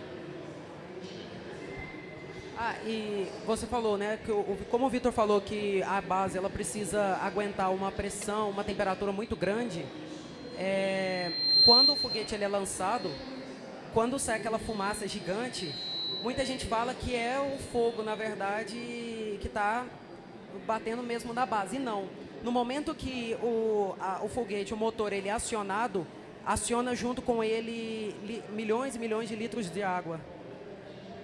Ah, e você falou, né, que o, como o Vitor falou que a base ela precisa aguentar uma pressão, uma temperatura muito grande, é, quando o foguete ele é lançado, quando sai aquela fumaça gigante, muita gente fala que é o fogo, na verdade, que está batendo mesmo na base. E não. No momento que o, a, o foguete, o motor, ele é acionado, aciona junto com ele li, milhões e milhões de litros de água.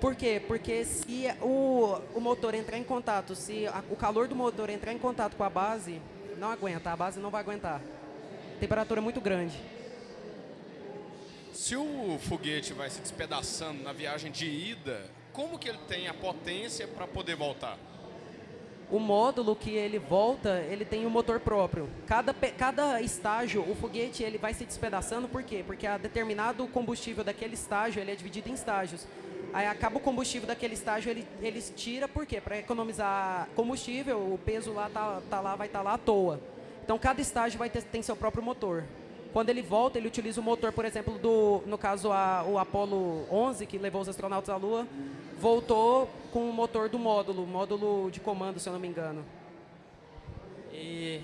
Por quê? Porque se o, o motor entrar em contato, se a, o calor do motor entrar em contato com a base, não aguenta, a base não vai aguentar. Temperatura muito grande. Se o foguete vai se despedaçando na viagem de ida, como que ele tem a potência para poder voltar? O módulo que ele volta, ele tem um motor próprio. Cada, cada estágio, o foguete ele vai se despedaçando, por quê? Porque a determinado combustível daquele estágio, ele é dividido em estágios. Aí acaba o combustível daquele estágio, ele, eles tira, por quê? Para economizar combustível, o peso lá tá, tá lá, vai estar tá lá à toa. Então cada estágio vai ter tem seu próprio motor. Quando ele volta, ele utiliza o motor, por exemplo, do, no caso a, o Apollo 11, que levou os astronautas à Lua, voltou com o motor do módulo, módulo de comando, se eu não me engano. E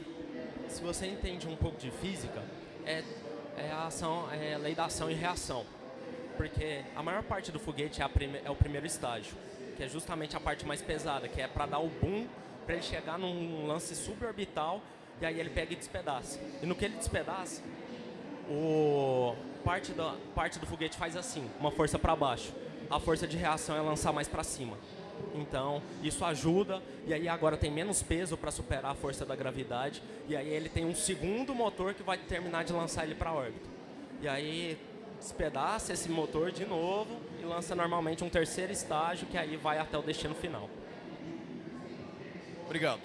você entende um pouco de física, é, é a ação, é lei da ação e reação. Porque a maior parte do foguete é, prime, é o primeiro estágio, que é justamente a parte mais pesada, que é para dar o boom, para ele chegar num lance suborbital e aí ele pega e despedaça. E no que ele despedaça, o parte da parte do foguete faz assim, uma força para baixo. A força de reação é lançar mais para cima. Então, isso ajuda e aí agora tem menos peso para superar a força da gravidade e aí ele tem um segundo motor que vai terminar de lançar ele para a órbita. E aí despedaça esse motor de novo e lança normalmente um terceiro estágio que aí vai até o destino final. Obrigado.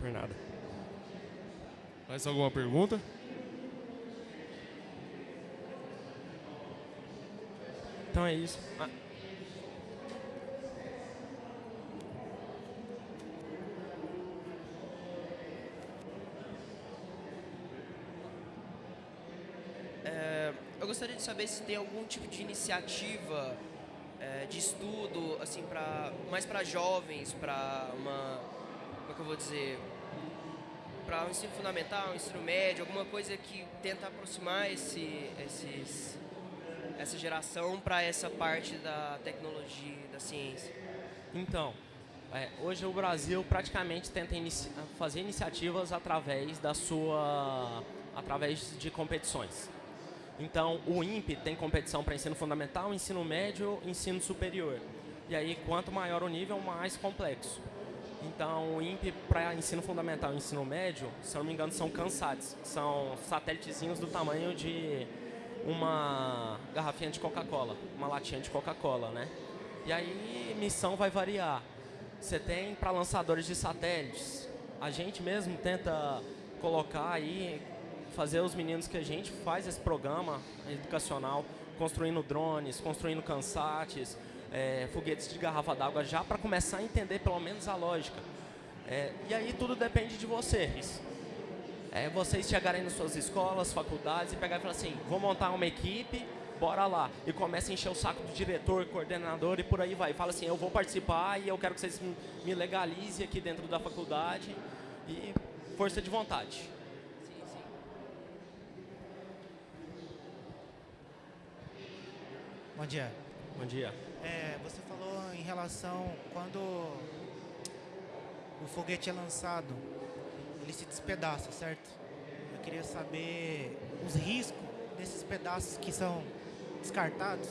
Por nada. Mais alguma pergunta? Então é isso. Ah. É, eu gostaria de saber se tem algum tipo de iniciativa é, de estudo, assim, para mais para jovens, para uma, como é que eu vou dizer, para o um ensino fundamental, um ensino médio, alguma coisa que tenta aproximar esse, esses, essa geração para essa parte da tecnologia, da ciência. Então, é, hoje o Brasil praticamente tenta inici fazer iniciativas através da sua, através de competições. Então, o INPE tem competição para ensino fundamental, ensino médio, ensino superior. E aí, quanto maior o nível, mais complexo. Então, o INPE para ensino fundamental e ensino médio, se eu não me engano, são CANSATs. São satélitezinhos do tamanho de uma garrafinha de Coca-Cola, uma latinha de Coca-Cola, né? E aí, missão vai variar. Você tem para lançadores de satélites. A gente mesmo tenta colocar aí fazer os meninos que a gente faz esse programa educacional, construindo drones, construindo cansates, é, foguetes de garrafa d'água, já para começar a entender pelo menos a lógica. É, e aí tudo depende de vocês. É vocês chegarem nas suas escolas, faculdades e pegar e falar assim, vou montar uma equipe, bora lá. E começa a encher o saco do diretor, coordenador e por aí vai. Fala assim, eu vou participar e eu quero que vocês me legalizem aqui dentro da faculdade. E força de vontade. Bom dia. Bom dia. É, você falou em relação quando o foguete é lançado, ele se despedaça, certo? Eu queria saber os riscos desses pedaços que são descartados,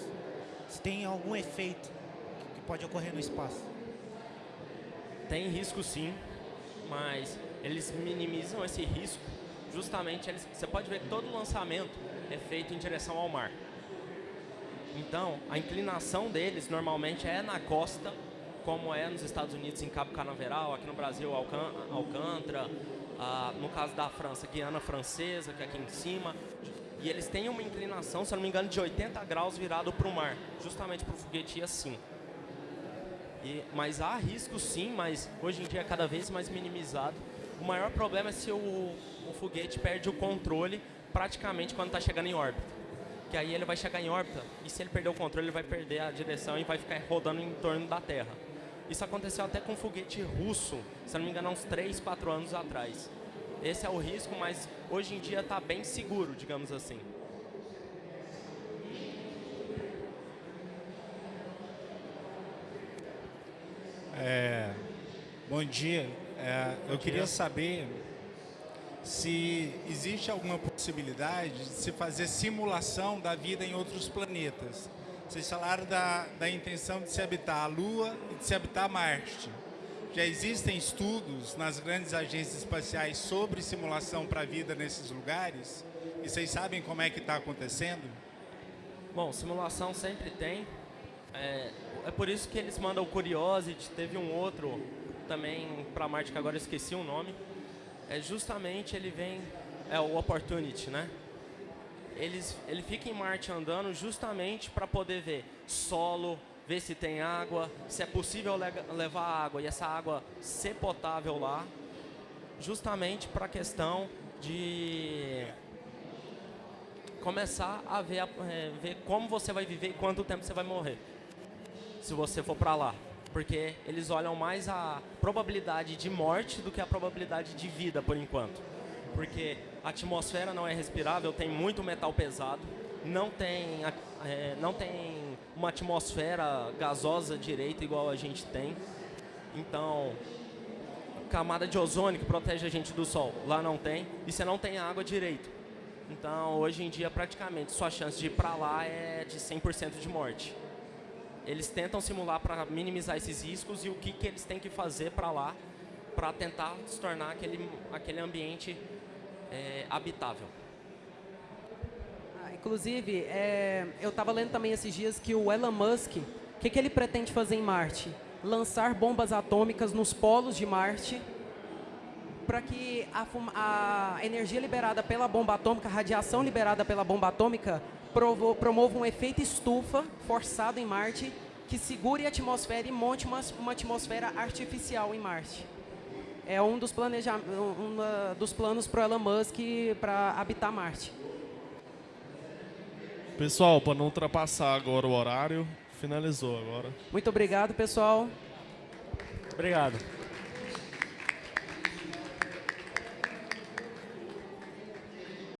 se tem algum efeito que pode ocorrer no espaço. Tem risco sim, mas eles minimizam esse risco. Justamente, eles, você pode ver que todo lançamento é feito em direção ao mar. Então, a inclinação deles normalmente é na costa, como é nos Estados Unidos em Cabo Canaveral, aqui no Brasil Alcântara, no caso da França, Guiana Francesa, que é aqui em cima. E eles têm uma inclinação, se não me engano, de 80 graus virado para o mar, justamente para o foguete ir assim. E, mas há risco sim, mas hoje em dia é cada vez mais minimizado. O maior problema é se o, o foguete perde o controle praticamente quando está chegando em órbita que aí ele vai chegar em órbita e se ele perder o controle, ele vai perder a direção e vai ficar rodando em torno da Terra. Isso aconteceu até com um foguete russo, se não me engano, há uns 3, 4 anos atrás. Esse é o risco, mas hoje em dia está bem seguro, digamos assim. É, bom dia. É, eu queria saber se existe alguma possibilidade de se fazer simulação da vida em outros planetas. Vocês falaram da, da intenção de se habitar a Lua e de se habitar Marte. Já existem estudos nas grandes agências espaciais sobre simulação para a vida nesses lugares? E vocês sabem como é que está acontecendo? Bom, simulação sempre tem. É, é por isso que eles mandam o Curiosity, teve um outro também para Marte, que agora eu esqueci o nome, é justamente ele vem, é o Opportunity, né? Eles, ele fica em Marte andando justamente para poder ver solo, ver se tem água, se é possível le levar água e essa água ser potável lá, justamente para a questão de começar a ver, é, ver como você vai viver e quanto tempo você vai morrer, se você for para lá porque eles olham mais a probabilidade de morte do que a probabilidade de vida por enquanto. porque a atmosfera não é respirável, tem muito metal pesado, não tem, é, não tem uma atmosfera gasosa direita igual a gente tem. Então, camada de ozônio que protege a gente do sol, lá não tem, e você não tem água direito. Então, hoje em dia, praticamente, sua chance de ir para lá é de 100% de morte. Eles tentam simular para minimizar esses riscos e o que, que eles têm que fazer para lá para tentar se tornar aquele, aquele ambiente é, habitável. Ah, inclusive, é, eu estava lendo também esses dias que o Elon Musk, o que, que ele pretende fazer em Marte? Lançar bombas atômicas nos polos de Marte para que a, a, energia liberada pela bomba atômica, a radiação liberada pela bomba atômica, provo, promova um efeito estufa forçado em Marte que segure a atmosfera e monte uma, uma atmosfera artificial em Marte. É um dos, planeja, um, dos planos para o Elon Musk para habitar Marte. Pessoal, para não ultrapassar agora o horário, finalizou agora. Muito obrigado, pessoal. Obrigado.